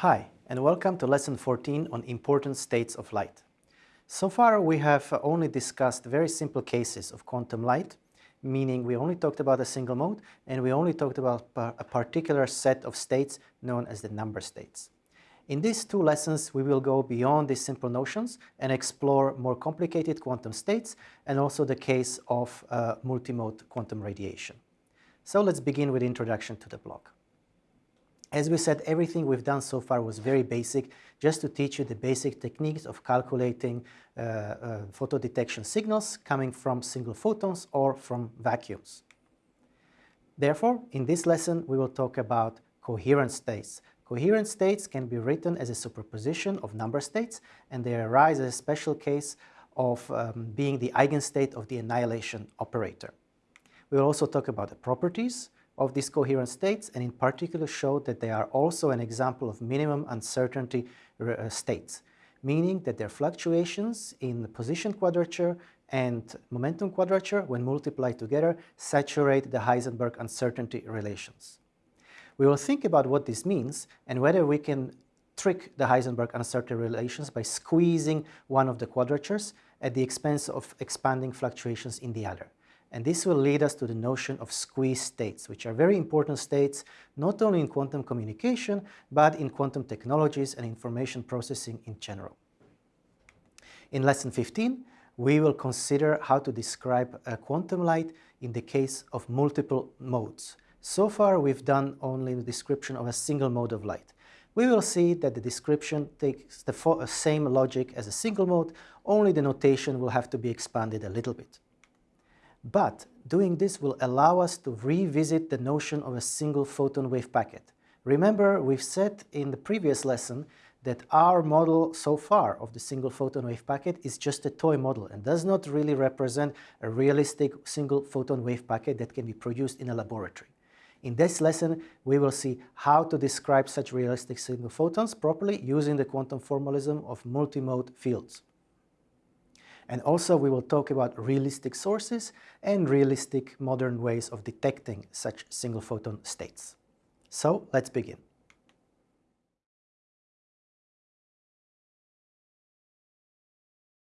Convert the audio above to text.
Hi, and welcome to lesson 14 on important states of light. So far we have only discussed very simple cases of quantum light, meaning we only talked about a single mode and we only talked about a particular set of states known as the number states. In these two lessons we will go beyond these simple notions and explore more complicated quantum states and also the case of uh, multimode quantum radiation. So let's begin with introduction to the block. As we said, everything we've done so far was very basic, just to teach you the basic techniques of calculating uh, uh, photodetection signals coming from single photons or from vacuums. Therefore, in this lesson, we will talk about coherent states. Coherent states can be written as a superposition of number states, and they arise as a special case of um, being the eigenstate of the annihilation operator. We will also talk about the properties of these coherent states and in particular show that they are also an example of minimum uncertainty uh, states, meaning that their fluctuations in the position quadrature and momentum quadrature, when multiplied together, saturate the Heisenberg uncertainty relations. We will think about what this means and whether we can trick the Heisenberg uncertainty relations by squeezing one of the quadratures at the expense of expanding fluctuations in the other. And this will lead us to the notion of squeeze states, which are very important states, not only in quantum communication, but in quantum technologies and information processing in general. In lesson 15, we will consider how to describe a quantum light in the case of multiple modes. So far, we've done only the description of a single mode of light. We will see that the description takes the same logic as a single mode, only the notation will have to be expanded a little bit. But doing this will allow us to revisit the notion of a single photon wave packet. Remember, we've said in the previous lesson that our model so far of the single photon wave packet is just a toy model and does not really represent a realistic single photon wave packet that can be produced in a laboratory. In this lesson, we will see how to describe such realistic single photons properly using the quantum formalism of multimode fields. And also we will talk about realistic sources and realistic modern ways of detecting such single photon states. So let's begin.